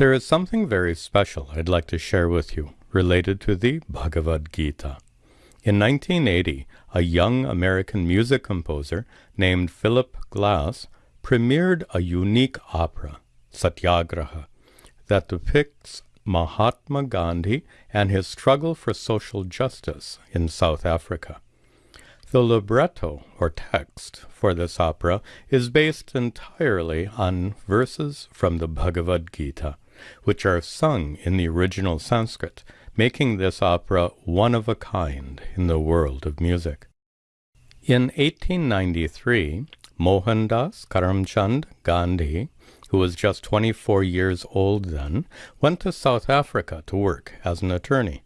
There is something very special I'd like to share with you related to the Bhagavad Gita. In 1980, a young American music composer named Philip Glass premiered a unique opera, Satyagraha, that depicts Mahatma Gandhi and his struggle for social justice in South Africa. The libretto, or text, for this opera is based entirely on verses from the Bhagavad Gita which are sung in the original Sanskrit, making this opera one of a kind in the world of music. In 1893, Mohandas Karamchand Gandhi, who was just 24 years old then, went to South Africa to work as an attorney.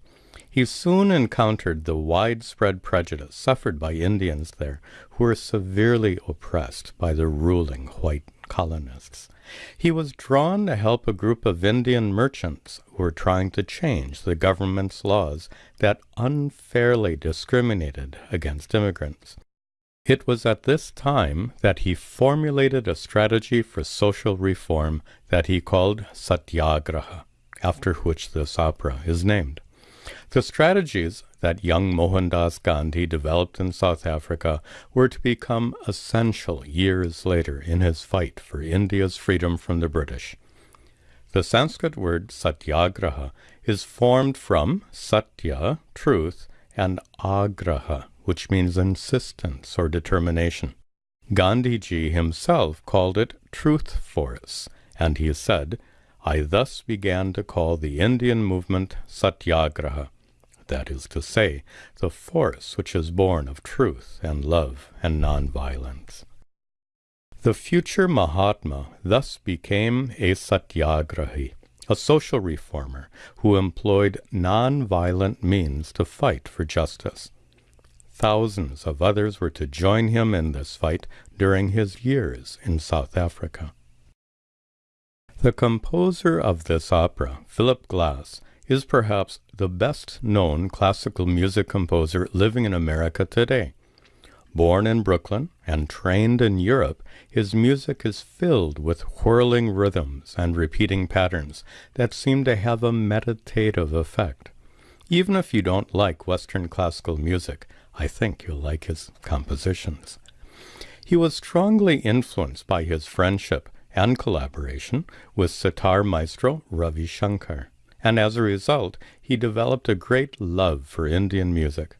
He soon encountered the widespread prejudice suffered by Indians there, who were severely oppressed by the ruling white colonists. He was drawn to help a group of Indian merchants who were trying to change the government's laws that unfairly discriminated against immigrants. It was at this time that he formulated a strategy for social reform that he called Satyagraha, after which this opera is named. The strategies that young Mohandas Gandhi developed in South Africa were to become essential years later in his fight for India's freedom from the British. The Sanskrit word satyagraha is formed from satya, truth, and agraha, which means insistence or determination. Gandhiji himself called it truth force, and he said, I thus began to call the Indian movement satyagraha, that is to say, the force which is born of truth and love and nonviolence. The future Mahatma thus became a satyagrahi, a social reformer who employed nonviolent means to fight for justice. Thousands of others were to join him in this fight during his years in South Africa. The composer of this opera, Philip Glass, is perhaps the best known classical music composer living in America today. Born in Brooklyn and trained in Europe, his music is filled with whirling rhythms and repeating patterns that seem to have a meditative effect. Even if you don't like Western classical music, I think you'll like his compositions. He was strongly influenced by his friendship and collaboration with sitar maestro Ravi Shankar and as a result, he developed a great love for Indian music.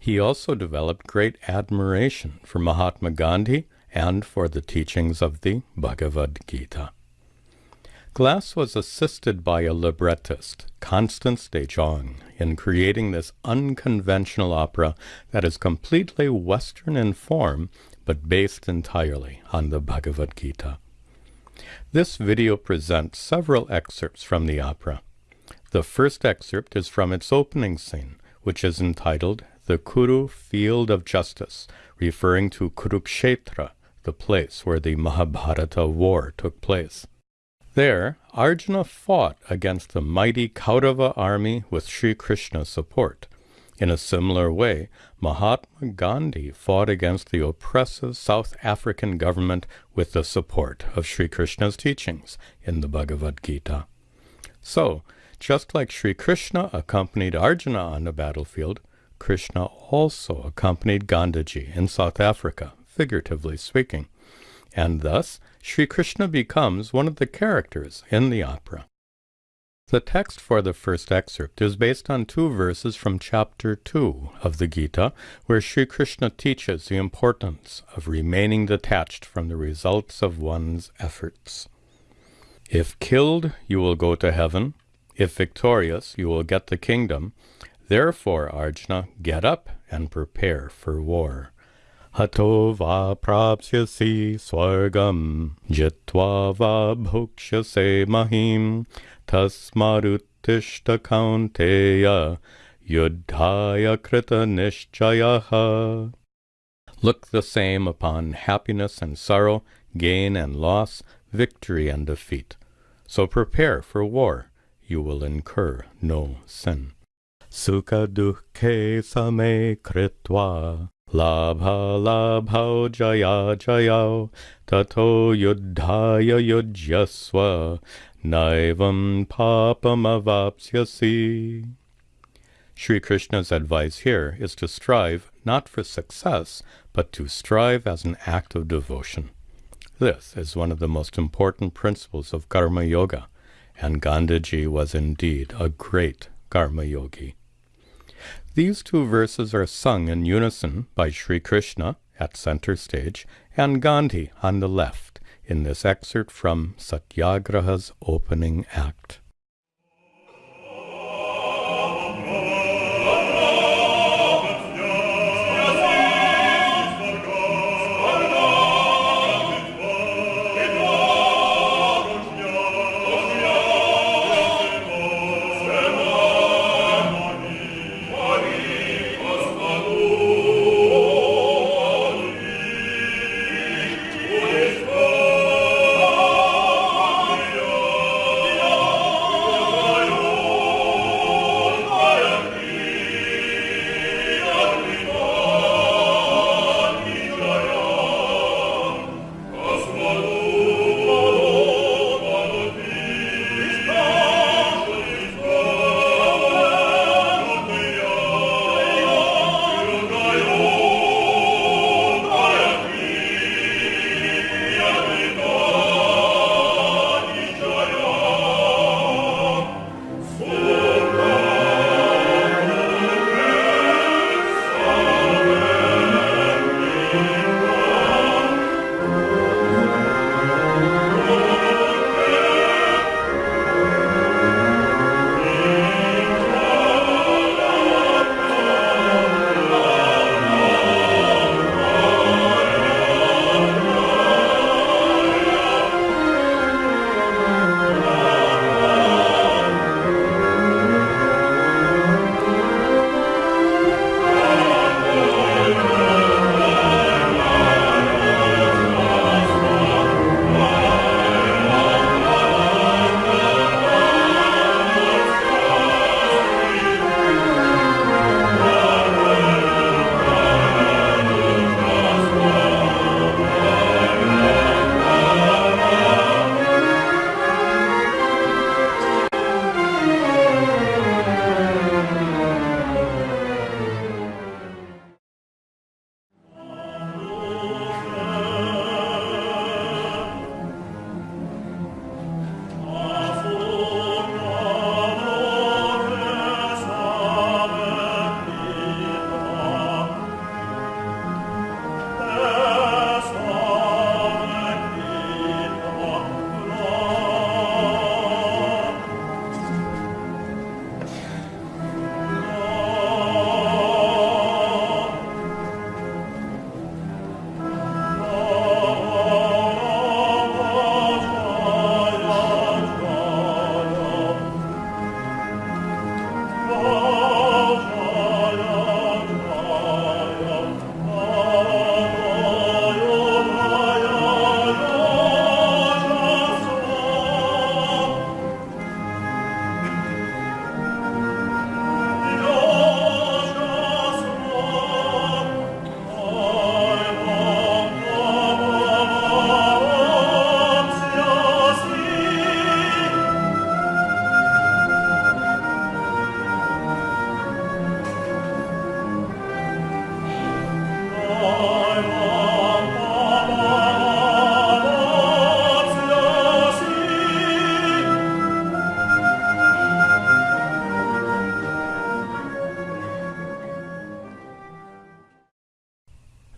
He also developed great admiration for Mahatma Gandhi and for the teachings of the Bhagavad Gita. Glass was assisted by a librettist, Constance de Jong, in creating this unconventional opera that is completely Western in form, but based entirely on the Bhagavad Gita. This video presents several excerpts from the opera. The first excerpt is from its opening scene, which is entitled The Kuru Field of Justice, referring to Kurukshetra, the place where the Mahabharata war took place. There, Arjuna fought against the mighty Kaurava army with Sri Krishna's support. In a similar way, Mahatma Gandhi fought against the oppressive South African government with the support of Sri Krishna's teachings in the Bhagavad Gita. So, just like Sri Krishna accompanied Arjuna on the battlefield, Krishna also accompanied Gandhiji in South Africa, figuratively speaking, and thus Sri Krishna becomes one of the characters in the opera. The text for the first excerpt is based on two verses from chapter 2 of the Gita, where Sri Krishna teaches the importance of remaining detached from the results of one's efforts. If killed, you will go to heaven. If victorious, you will get the kingdom. Therefore, Arjuna, get up and prepare for war. Hato va swargam, jitva va bhukshase mahim, tasmaruttishta kaunteya, yuddhaya krita nishchayaha. look the same upon happiness and sorrow, gain and loss, victory and defeat. So prepare for war. You will incur no sin. Sukha dukhe same labha labha jaya jaya tato yuddhaya yujyasva naivam papamavapsyasi. Sri Krishna's advice here is to strive not for success, but to strive as an act of devotion. This is one of the most important principles of Karma Yoga, and Gandhiji was indeed a great Karma Yogi. These two verses are sung in unison by Sri Krishna at center stage and Gandhi on the left in this excerpt from Satyagraha's opening act.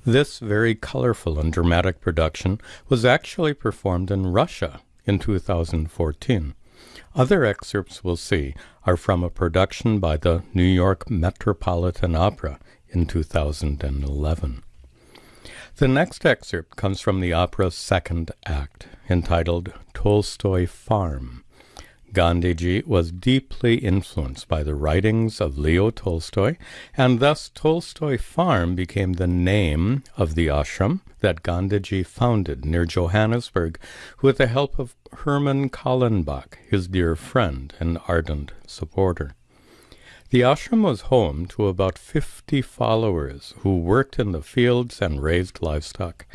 This very colorful and dramatic production was actually performed in Russia in 2014. Other excerpts we'll see are from a production by the New York Metropolitan Opera in 2011. The next excerpt comes from the opera's second act, entitled Tolstoy Farm. Gandhiji was deeply influenced by the writings of Leo Tolstoy, and thus Tolstoy Farm became the name of the ashram that Gandhiji founded near Johannesburg with the help of Herman Kallenbach, his dear friend and ardent supporter. The ashram was home to about 50 followers who worked in the fields and raised livestock.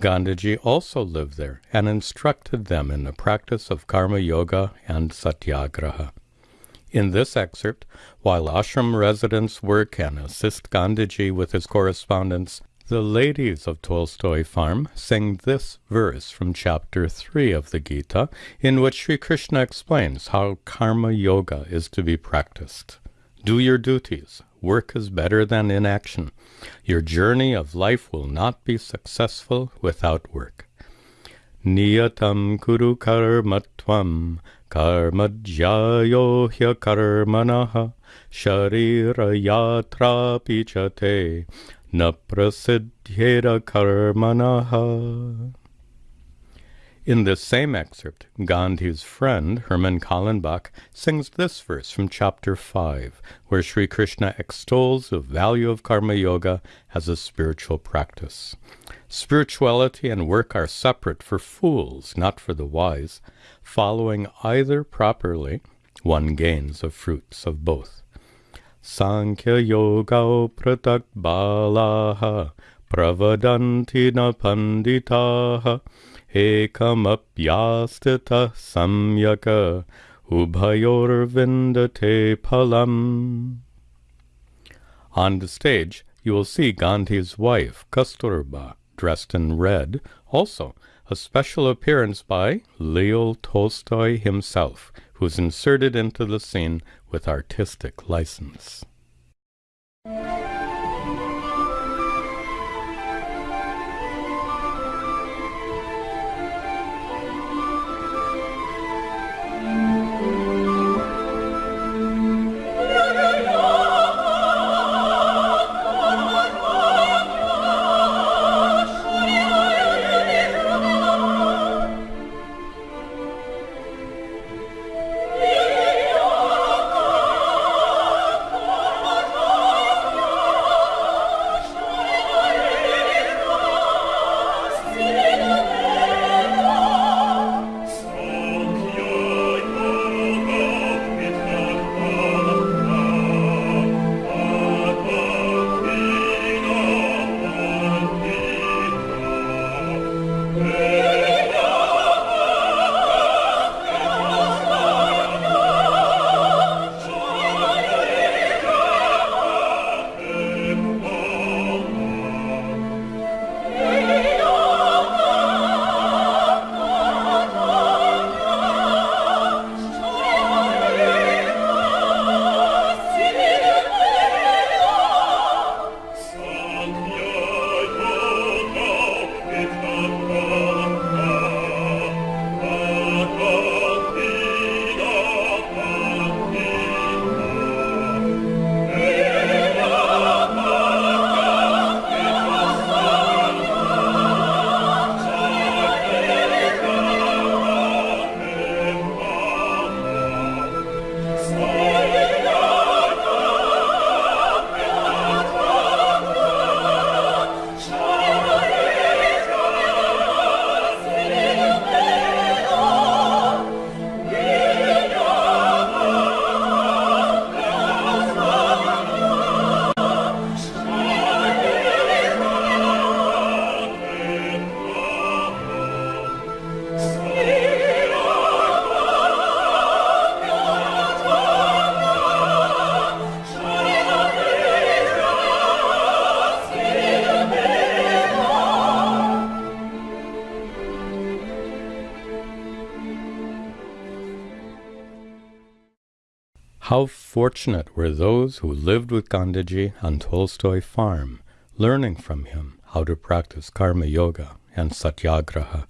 Gandhiji also lived there and instructed them in the practice of karma yoga and satyagraha. In this excerpt, while ashram residents work and assist Gandhiji with his correspondence, the ladies of Tolstoy Farm sing this verse from chapter 3 of the Gita, in which Sri Krishna explains how karma yoga is to be practiced. Do your duties, Work is better than inaction. Your journey of life will not be successful without work. Niyatam kuru karmatvam karmajyayo hya karmanaha sharira yatra pichate na prasidhyera karmanaha. In this same excerpt, Gandhi's friend, Herman Kallenbach, sings this verse from chapter 5, where Sri Krishna extols the value of karma yoga as a spiritual practice. Spirituality and work are separate for fools, not for the wise. Following either properly, one gains the fruits of both. Sankhya yoga pratak balaha pravadanti na ekamapyastita samyaka ubhayorvindate palam. On the stage, you will see Gandhi's wife, Kasturba, dressed in red, also a special appearance by Leo Tolstoy himself, who's inserted into the scene with artistic license. How fortunate were those who lived with Gandhiji on Tolstoy Farm, learning from him how to practice karma yoga and satyagraha.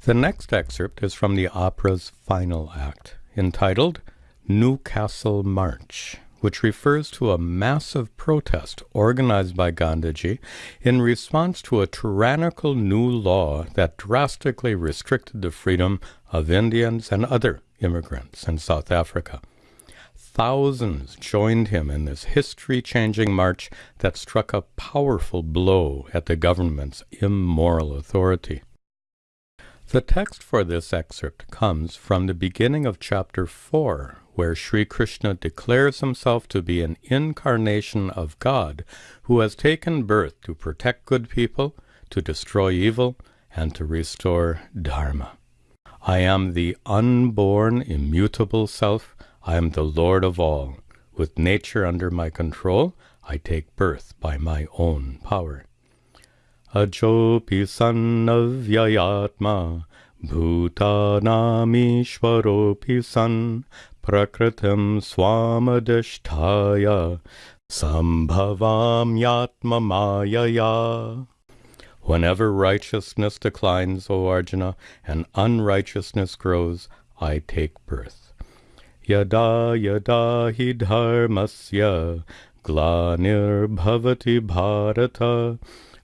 The next excerpt is from the opera's final act, entitled Newcastle March, which refers to a massive protest organized by Gandhiji in response to a tyrannical new law that drastically restricted the freedom of Indians and other immigrants in South Africa. Thousands joined him in this history changing march that struck a powerful blow at the government's immoral authority. The text for this excerpt comes from the beginning of chapter 4, where Sri Krishna declares himself to be an incarnation of God who has taken birth to protect good people, to destroy evil, and to restore Dharma. I am the unborn, immutable self. I am the Lord of all. With nature under my control, I take birth by my own power. Ajopi sannavyayatma bhutanamishwaropi san prakritim swamadishtaya sambhavamyatmamayaya Whenever righteousness declines, O Arjuna, and unrighteousness grows, I take birth. Yada yada hi dharmasya glanirbhavati bharata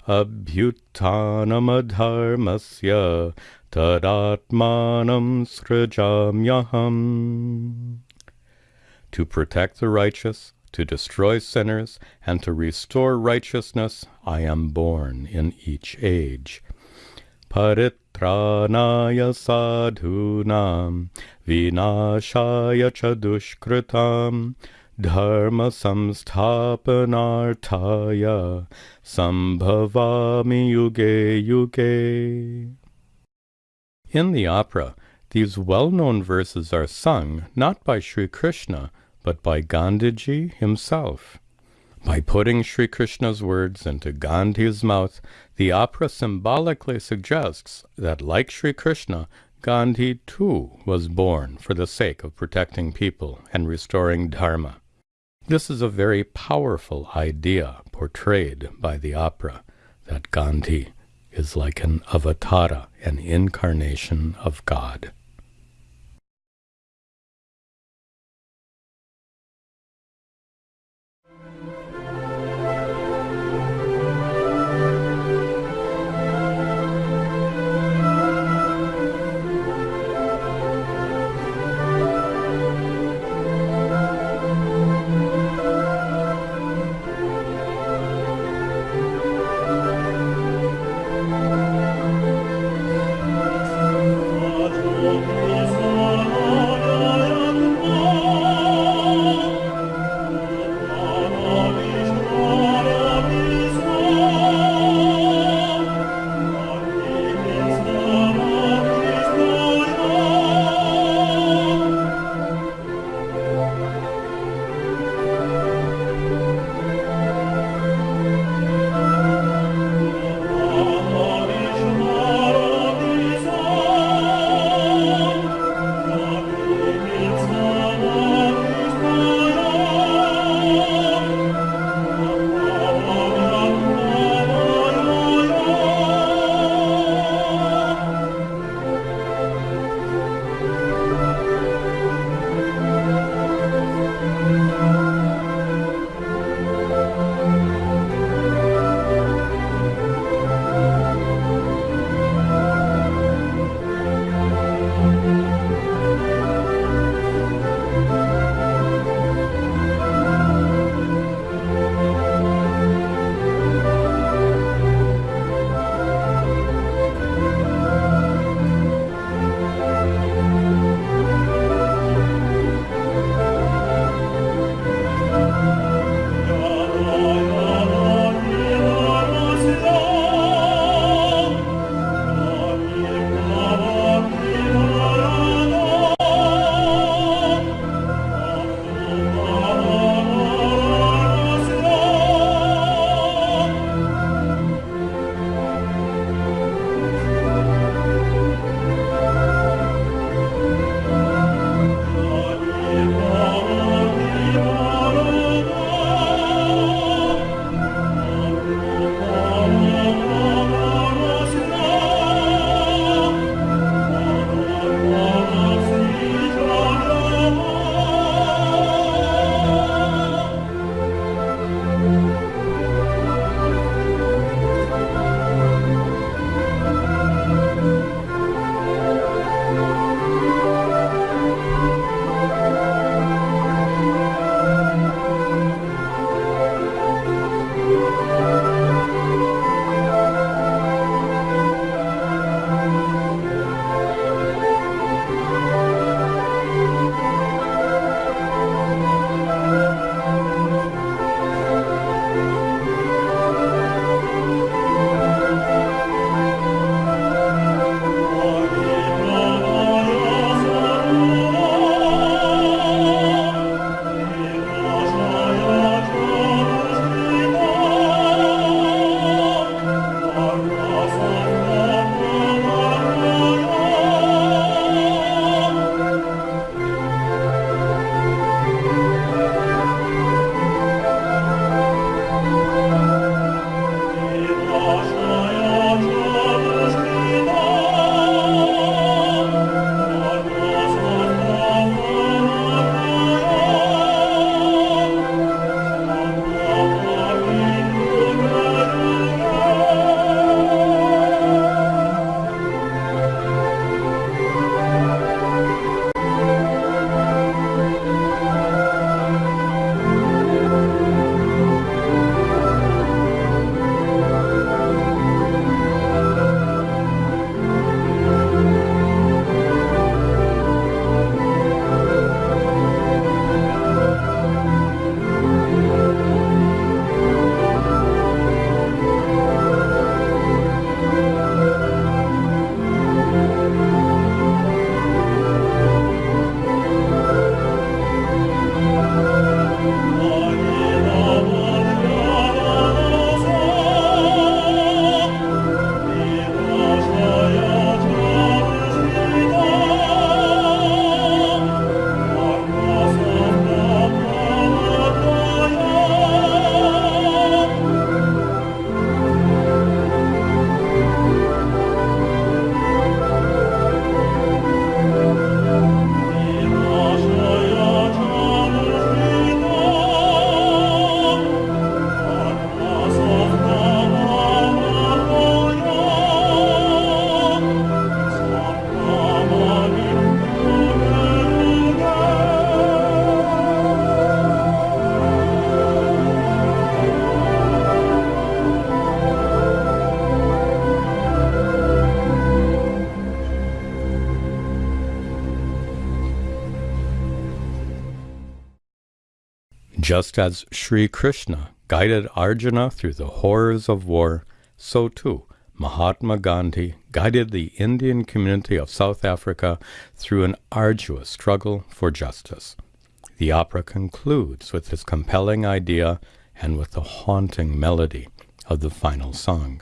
abhyutanamadharmasya tadatmanam srajamyaham. To protect the righteous, to destroy sinners, and to restore righteousness, I am born in each age. Paritranaya sadhunam, vinashaya cha dushkritam, dharma samsthapanartaya, sambhavami yuge yuge. In the opera, these well-known verses are sung not by Sri Krishna, but by Gandhiji himself. By putting Sri Krishna's words into Gandhi's mouth, the opera symbolically suggests that, like Sri Krishna, Gandhi too was born for the sake of protecting people and restoring Dharma. This is a very powerful idea portrayed by the opera, that Gandhi is like an avatara, an incarnation of God. Just as Sri Krishna guided Arjuna through the horrors of war, so too Mahatma Gandhi guided the Indian community of South Africa through an arduous struggle for justice. The opera concludes with this compelling idea and with the haunting melody of the final song.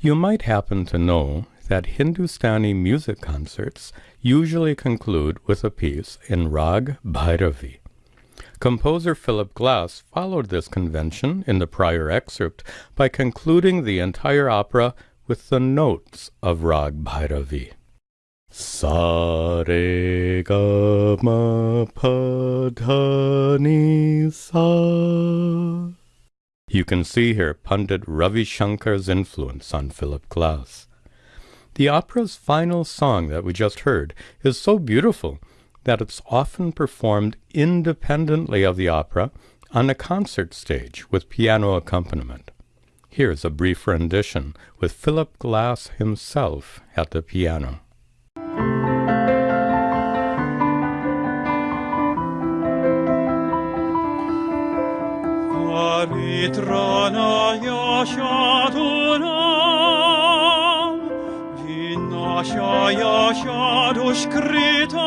You might happen to know that Hindustani music concerts usually conclude with a piece in Rag Bhairavi. Composer Philip Glass followed this convention in the prior excerpt by concluding the entire opera with the notes of Rag Bhairavi. Sa re ga ma pa dha ni sa. You can see here Pandit Ravi Shankar's influence on Philip Glass. The opera's final song that we just heard is so beautiful that it's often performed independently of the opera on a concert stage with piano accompaniment. Here's a brief rendition with Philip Glass himself at the piano. Așa, așa dușcritam,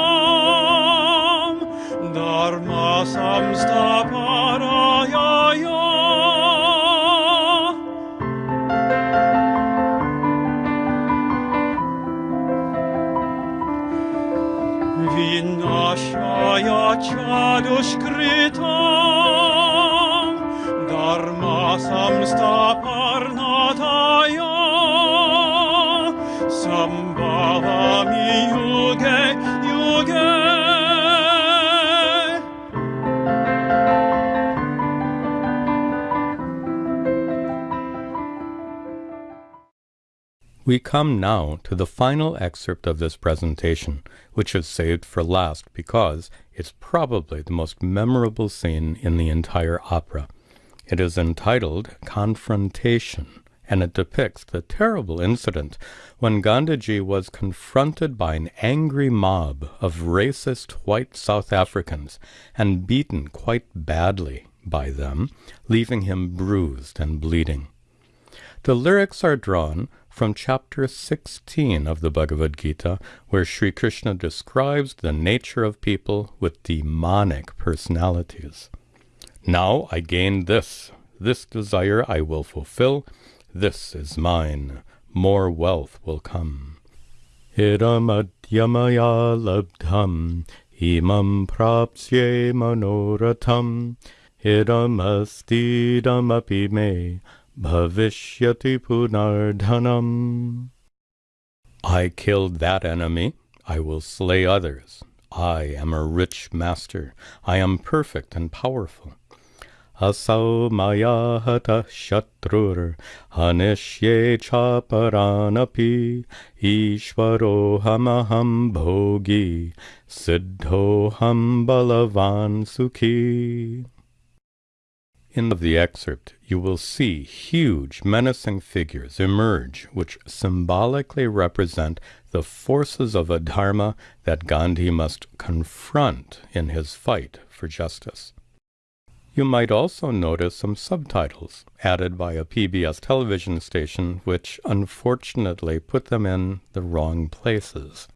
dar masam sta paraia. Vin așa, așa dușcritam, dar masam sta parnata. We come now to the final excerpt of this presentation, which is saved for last because it's probably the most memorable scene in the entire opera. It is entitled Confrontation, and it depicts the terrible incident when Gandhiji was confronted by an angry mob of racist white South Africans and beaten quite badly by them, leaving him bruised and bleeding. The lyrics are drawn from chapter 16 of the Bhagavad Gita, where Sri Krishna describes the nature of people with demonic personalities. Now I gain this, this desire I will fulfill, this is mine, more wealth will come. Idam adyamaya labdham, imam prapsye manoratam, idam astidam api me, Bhavishyati punardhanam. I killed that enemy. I will slay others. I am a rich master. I am perfect and powerful. Asau maya hata shatrur hanishye chaparanapi ishvarohamaham bhogi siddhoham balavan sukhi. In the excerpt, you will see huge, menacing figures emerge which symbolically represent the forces of adharma that Gandhi must confront in his fight for justice. You might also notice some subtitles added by a PBS television station which unfortunately put them in the wrong places.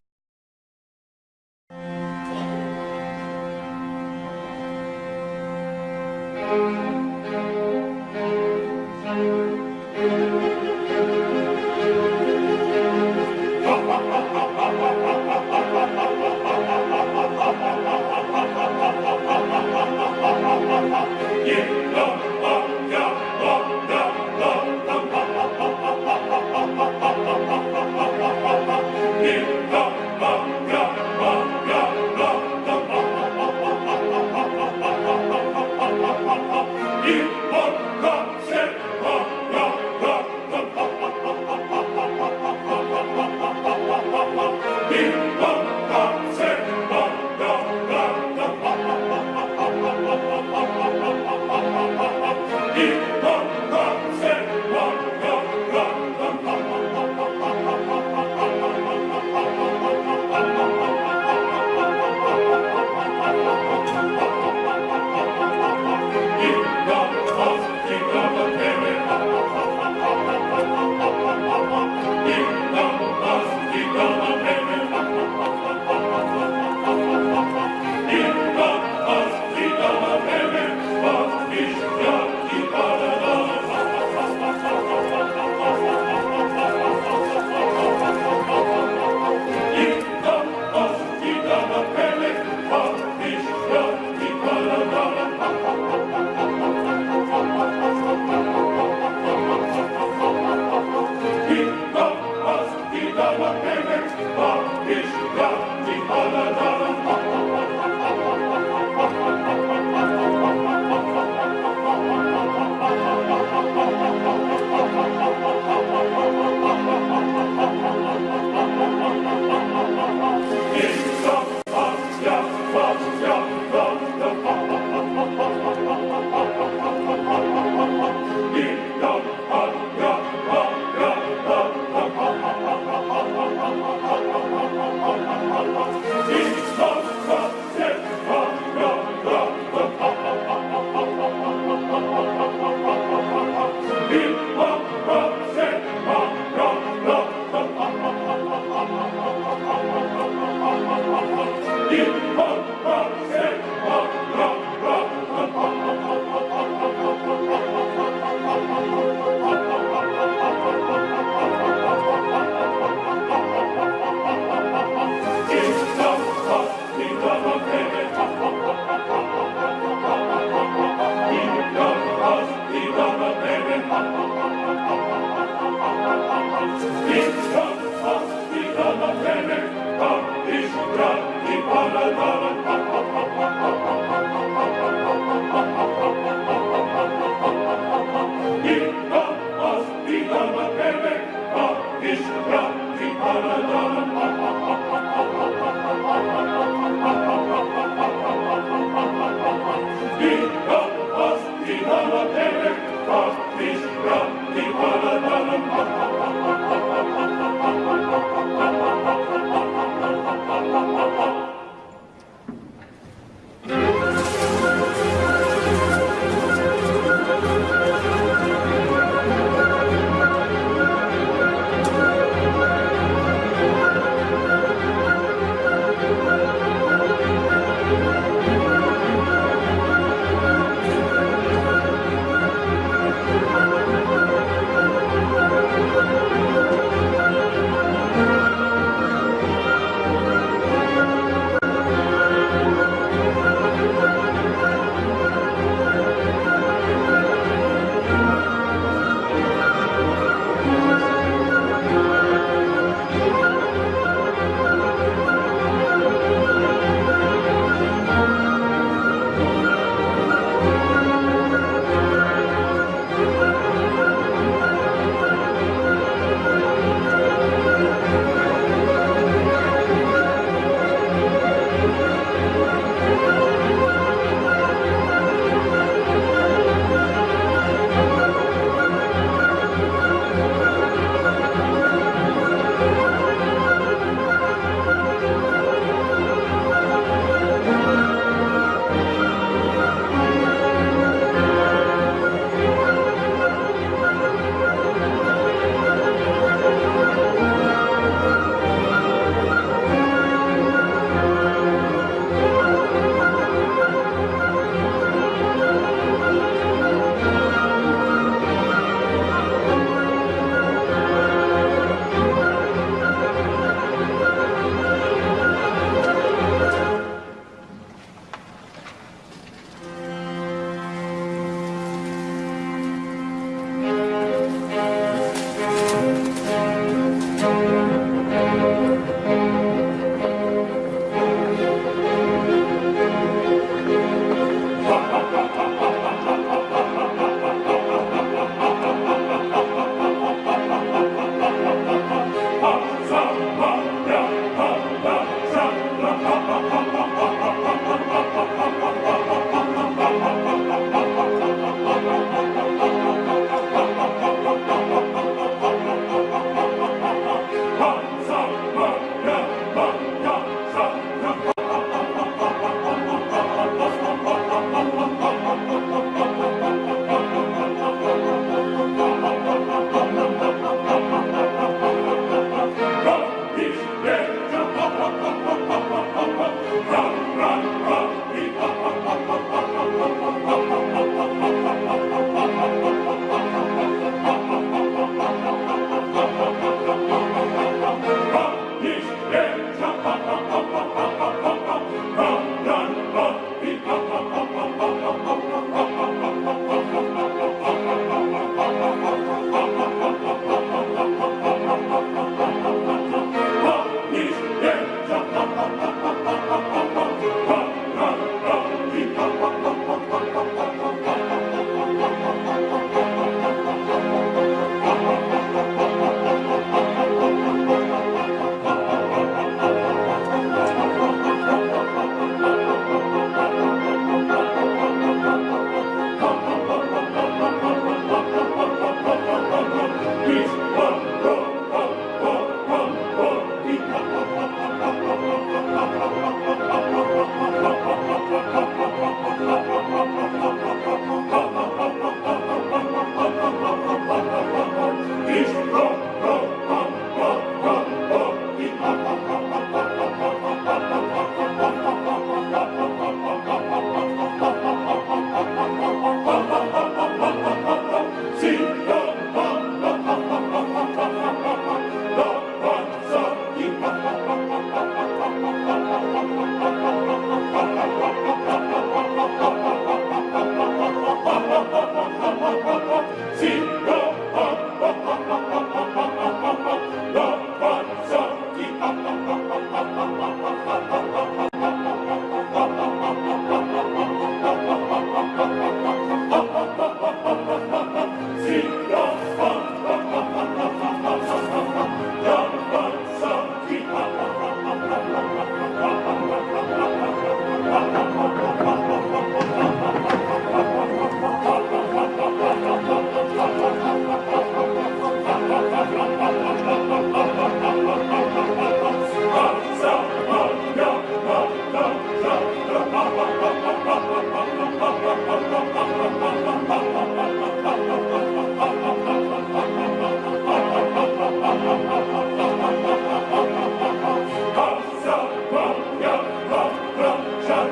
Ha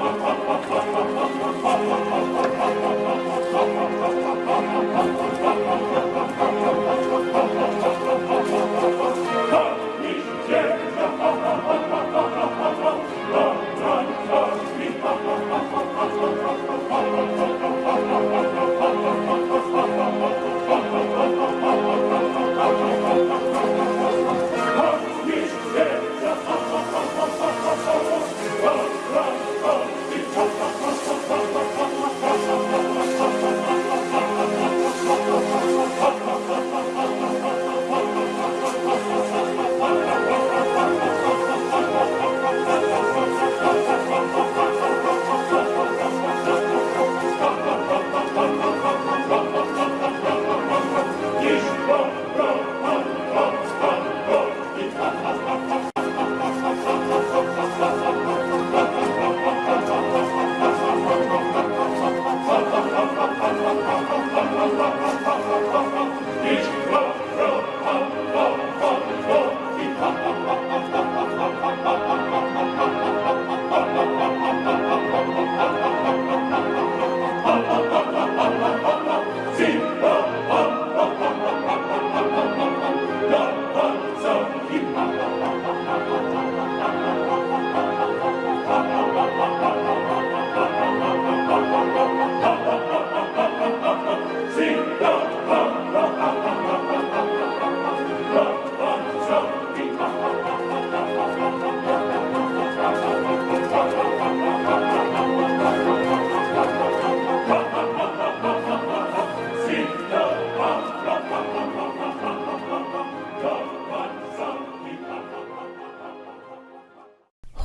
ha ha!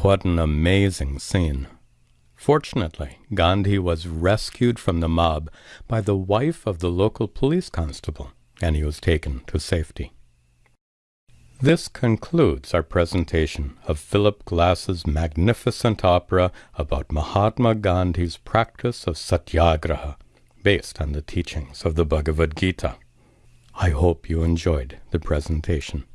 What an amazing scene. Fortunately, Gandhi was rescued from the mob by the wife of the local police constable, and he was taken to safety. This concludes our presentation of Philip Glass's magnificent opera about Mahatma Gandhi's practice of satyagraha, based on the teachings of the Bhagavad Gita. I hope you enjoyed the presentation.